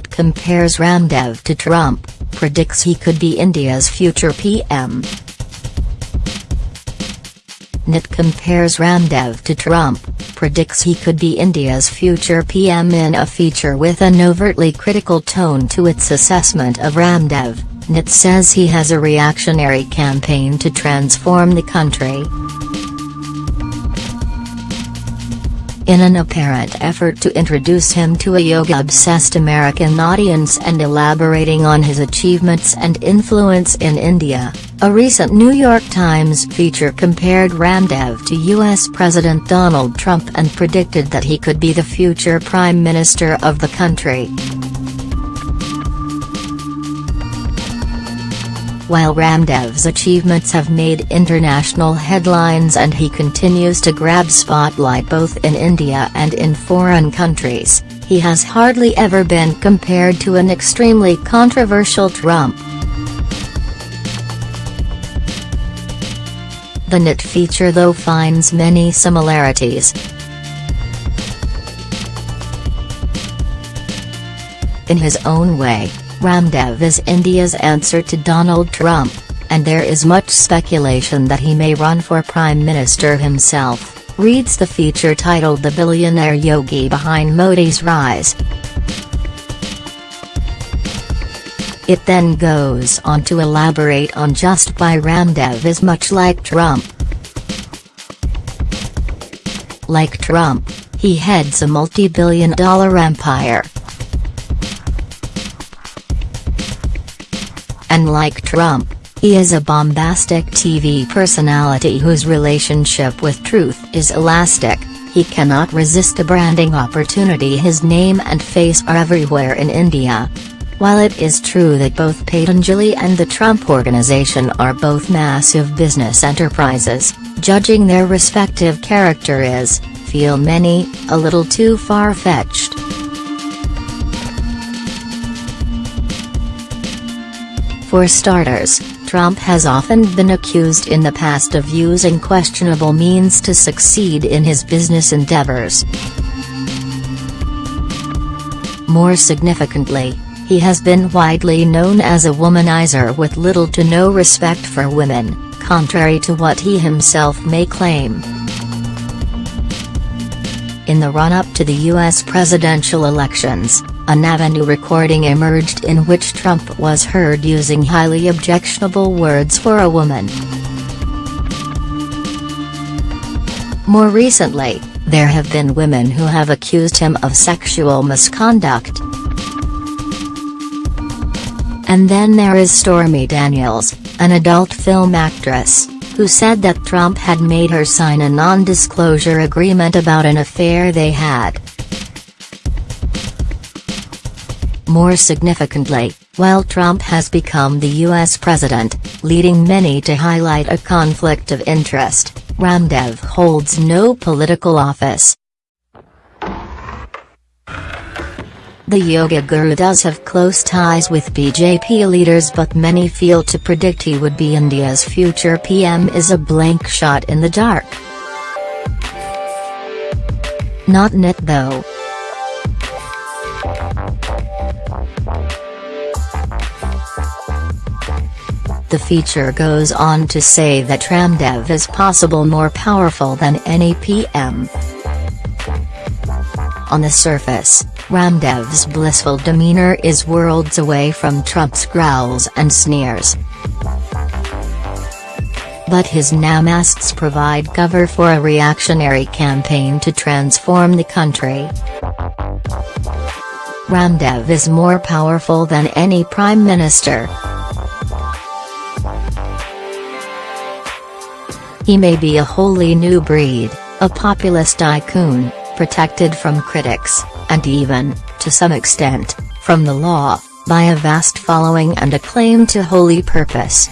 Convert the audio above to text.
compares Ramdev to Trump, predicts he could be India's future PM. NYT compares Ramdev to Trump, predicts he could be India's future PM in a feature with an overtly critical tone to its assessment of Ramdev. NYT says he has a reactionary campaign to transform the country. In an apparent effort to introduce him to a yoga-obsessed American audience and elaborating on his achievements and influence in India. A recent New York Times feature compared Ramdev to U.S. President Donald Trump and predicted that he could be the future Prime Minister of the country. While Ramdev's achievements have made international headlines and he continues to grab spotlight both in India and in foreign countries, he has hardly ever been compared to an extremely controversial Trump. The NYT feature though finds many similarities. In his own way, Ramdev is India's answer to Donald Trump, and there is much speculation that he may run for Prime Minister himself, reads the feature titled The Billionaire Yogi Behind Modi's Rise. It then goes on to elaborate on just why Ramdev is much like Trump. Like Trump, he heads a multi-billion dollar empire, and like Trump, he is a bombastic TV personality whose relationship with truth is elastic, he cannot resist a branding opportunity his name and face are everywhere in India. While it is true that both Patanjali and the Trump Organization are both massive business enterprises, judging their respective character is, feel many, a little too far-fetched. For starters, Trump has often been accused in the past of using questionable means to succeed in his business endeavors. More significantly, he has been widely known as a womanizer with little to no respect for women, contrary to what he himself may claim. In the run-up to the U.S. presidential elections, an Avenue recording emerged in which Trump was heard using highly objectionable words for a woman. More recently, there have been women who have accused him of sexual misconduct. And then there is Stormy Daniels, an adult film actress, who said that Trump had made her sign a non-disclosure agreement about an affair they had. More significantly, while Trump has become the U.S. president, leading many to highlight a conflict of interest, Ramdev holds no political office. The yoga guru does have close ties with BJP leaders but many feel to predict he would be India's future PM is a blank shot in the dark. Not NYT though. The feature goes on to say that Ramdev is possible more powerful than any PM. On the surface, Ramdev's blissful demeanor is worlds away from Trump's growls and sneers. But his namastes provide cover for a reactionary campaign to transform the country. Ramdev is more powerful than any prime minister. He may be a wholly new breed, a populist tycoon, protected from critics, and even, to some extent, from the law, by a vast following and a claim to holy purpose.